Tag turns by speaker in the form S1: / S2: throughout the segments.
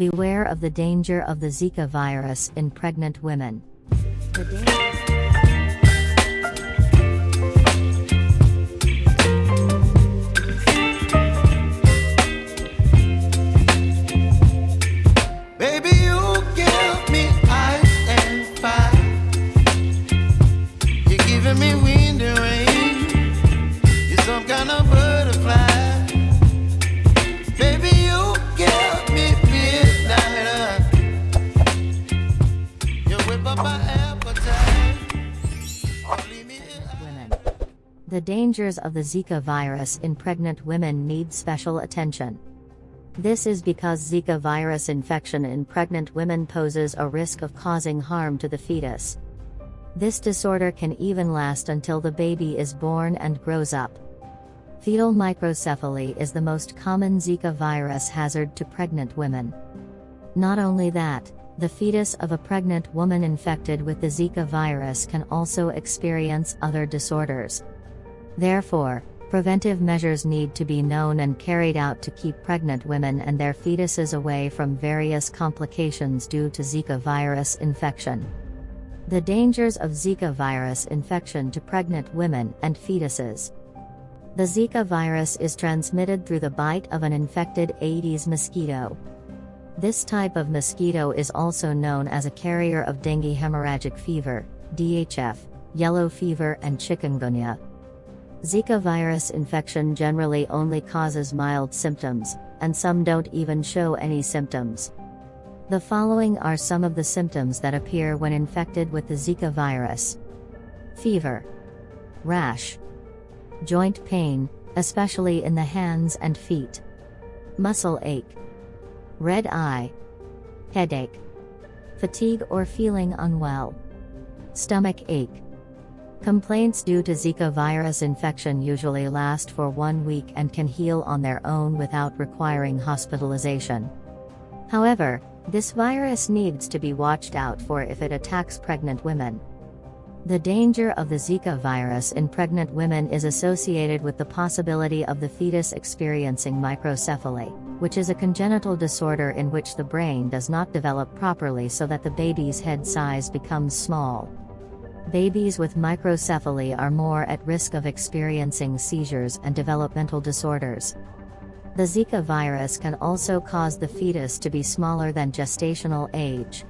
S1: Beware of the danger of the Zika virus in pregnant women. The danger-
S2: Baby, you give me ice and fire. You're giving me wind and rain. You're some kind of
S1: The dangers of the Zika virus in pregnant women need special attention. This is because Zika virus infection in pregnant women poses a risk of causing harm to the fetus. This disorder can even last until the baby is born and grows up. Fetal microcephaly is the most common Zika virus hazard to pregnant women. Not only that, the fetus of a pregnant woman infected with the Zika virus can also experience other disorders. Therefore, preventive measures need to be known and carried out to keep pregnant women and their fetuses away from various complications due to Zika virus infection. The dangers of Zika virus infection to pregnant women and fetuses. The Zika virus is transmitted through the bite of an infected Aedes mosquito. This type of mosquito is also known as a carrier of dengue hemorrhagic fever, DHF, yellow fever, and chikungunya. Zika virus infection generally only causes mild symptoms, and some don't even show any symptoms. The following are some of the symptoms that appear when infected with the Zika virus. Fever, rash, joint pain, especially in the hands and feet, muscle ache, red eye, headache, fatigue or feeling unwell, stomach ache. Complaints due to Zika virus infection usually last for one week and can heal on their own without requiring hospitalization. However, this virus needs to be watched out for if it attacks pregnant women. The danger of the Zika virus in pregnant women is associated with the possibility of the fetus experiencing microcephaly, which is a congenital disorder in which the brain does not develop properly so that the baby's head size becomes small. Babies with microcephaly are more at risk of experiencing seizures and developmental disorders. The Zika virus can also cause the fetus to be smaller than gestational age.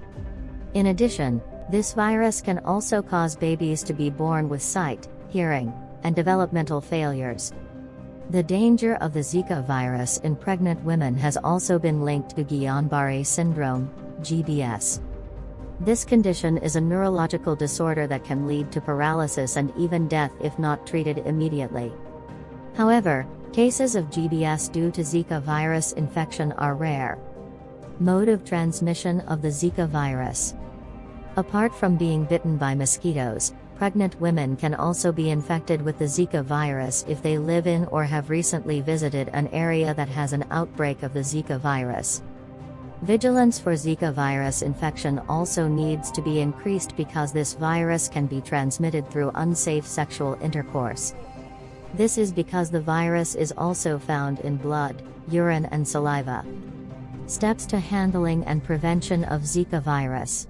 S1: In addition, this virus can also cause babies to be born with sight, hearing, and developmental failures. The danger of the Zika virus in pregnant women has also been linked to Guillain Barre syndrome, GBS. This condition is a neurological disorder that can lead to paralysis and even death if not treated immediately. However, cases of GBS due to Zika virus infection are rare. Mode of transmission of the Zika virus. Apart from being bitten by mosquitoes, pregnant women can also be infected with the Zika virus if they live in or have recently visited an area that has an outbreak of the Zika virus. Vigilance for Zika virus infection also needs to be increased because this virus can be transmitted through unsafe sexual intercourse. This is because the virus is also found in blood, urine, and saliva. Steps to handling and prevention of Zika virus.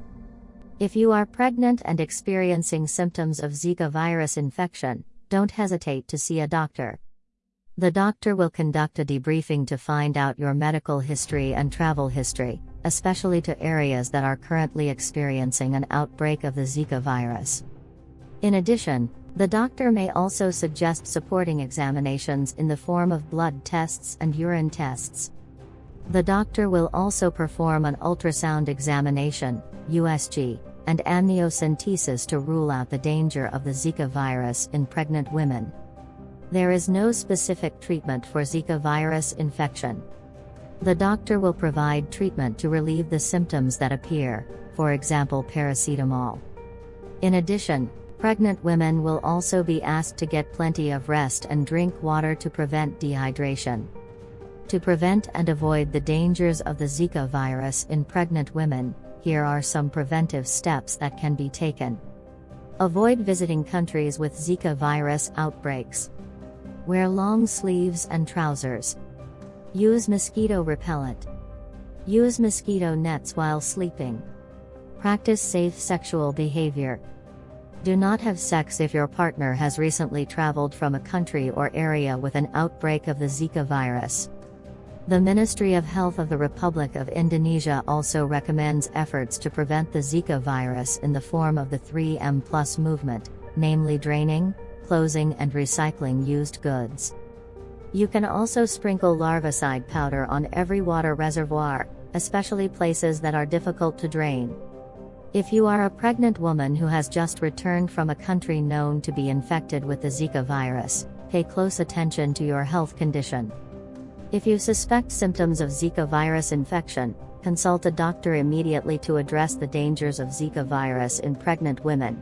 S1: If you are pregnant and experiencing symptoms of Zika virus infection, don't hesitate to see a doctor. The doctor will conduct a debriefing to find out your medical history and travel history, especially to areas that are currently experiencing an outbreak of the Zika virus. In addition, the doctor may also suggest supporting examinations in the form of blood tests and urine tests. The doctor will also perform an ultrasound examination, USG, and amniocentesis to rule out the danger of the Zika virus in pregnant women. There is no specific treatment for Zika virus infection. The doctor will provide treatment to relieve the symptoms that appear, for example, paracetamol. In addition, pregnant women will also be asked to get plenty of rest and drink water to prevent dehydration. To prevent and avoid the dangers of the Zika virus in pregnant women, here are some preventive steps that can be taken. Avoid visiting countries with Zika virus outbreaks. Wear long sleeves and trousers. Use mosquito repellent. Use mosquito nets while sleeping. Practice safe sexual behavior. Do not have sex if your partner has recently traveled from a country or area with an outbreak of the Zika virus. The Ministry of Health of the Republic of Indonesia also recommends efforts to prevent the Zika virus in the form of the 3M Plus movement, namely draining, closing, and recycling used goods. You can also sprinkle larvicide powder on every water reservoir, especially places that are difficult to drain. If you are a pregnant woman who has just returned from a country known to be infected with the Zika virus, pay close attention to your health condition. If you suspect symptoms of Zika virus infection, consult a doctor immediately to address the dangers of Zika virus in pregnant women.